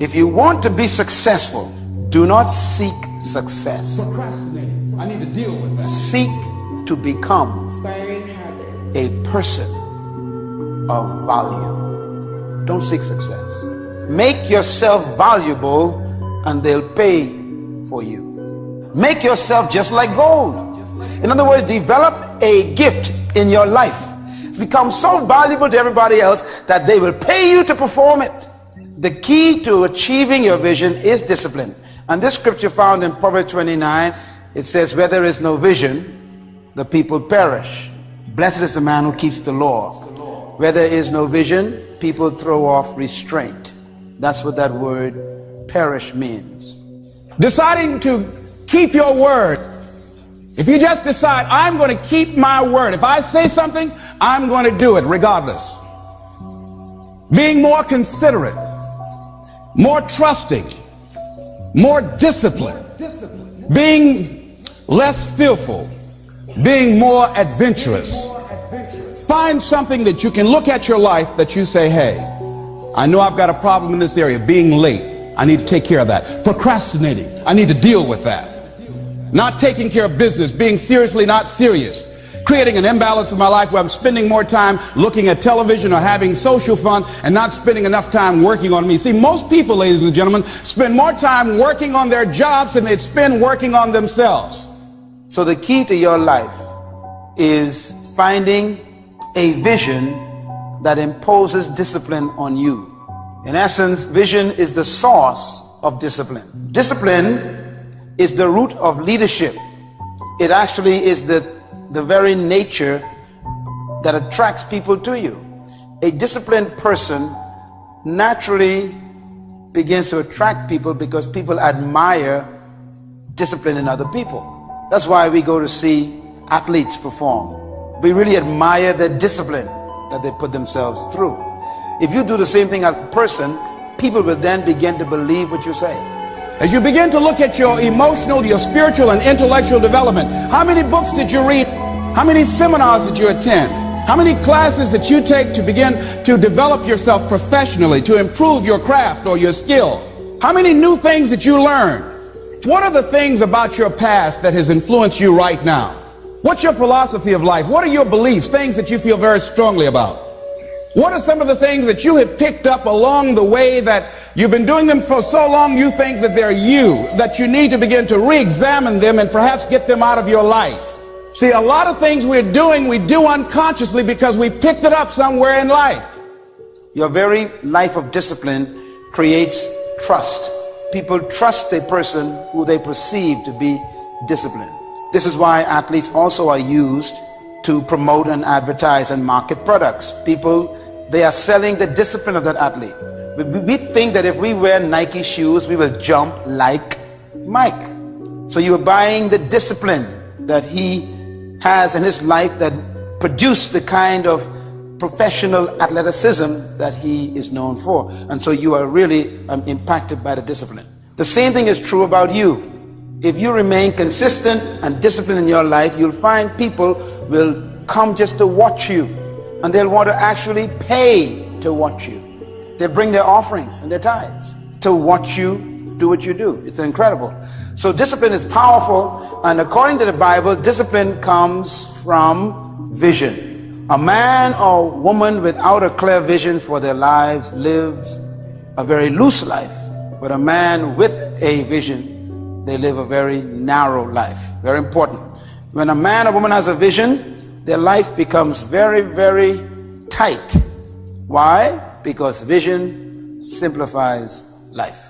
If you want to be successful, do not seek success. I need to deal with that. Seek to become a person of value. Don't seek success. Make yourself valuable and they'll pay for you. Make yourself just like gold. In other words, develop a gift in your life. Become so valuable to everybody else that they will pay you to perform it. The key to achieving your vision is discipline. And this scripture found in Proverbs 29, it says, Where there is no vision, the people perish. Blessed is the man who keeps the law. Where there is no vision, people throw off restraint. That's what that word perish means. Deciding to keep your word. If you just decide, I'm going to keep my word. If I say something, I'm going to do it regardless. Being more considerate, more trusting, more disciplined, being less fearful, being more adventurous. Find something that you can look at your life that you say, hey, I know I've got a problem in this area, being late. I need to take care of that. Procrastinating, I need to deal with that. Not taking care of business, being seriously not serious. Creating an imbalance in my life where I'm spending more time looking at television or having social fun and not spending enough time working on me. See, most people, ladies and gentlemen, spend more time working on their jobs than they spend working on themselves. So the key to your life is finding a vision that imposes discipline on you. In essence, vision is the source of discipline. Discipline is the root of leadership. It actually is the, the very nature that attracts people to you. A disciplined person naturally begins to attract people because people admire discipline in other people. That's why we go to see athletes perform. We really admire the discipline that they put themselves through. If you do the same thing as a person, people will then begin to believe what you say. As you begin to look at your emotional, your spiritual, and intellectual development, how many books did you read? How many seminars did you attend? How many classes that you take to begin to develop yourself professionally, to improve your craft or your skill? How many new things that you learn? What are the things about your past that has influenced you right now? What's your philosophy of life? What are your beliefs, things that you feel very strongly about? What are some of the things that you have picked up along the way that you've been doing them for so long you think that they're you, that you need to begin to re-examine them and perhaps get them out of your life? See, a lot of things we're doing, we do unconsciously because we picked it up somewhere in life. Your very life of discipline creates trust. People trust a person who they perceive to be disciplined. This is why athletes also are used to promote and advertise and market products. People, they are selling the discipline of that athlete. We, think that if we wear Nike shoes, we will jump like Mike. So you are buying the discipline that he has in his life that produced the kind of professional athleticism that he is known for. And so you are really um, impacted by the discipline. The same thing is true about you. If you remain consistent and disciplined in your life, you'll find people will come just to watch you and they'll want to actually pay to watch you. They'll bring their offerings and their tithes to watch you do what you do. It's incredible. So discipline is powerful and according to the Bible, discipline comes from vision. A man or woman without a clear vision for their lives lives a very loose life. But a man with a vision, they live a very narrow life. Very important. When a man or woman has a vision, their life becomes very, very tight. Why? Because vision simplifies life.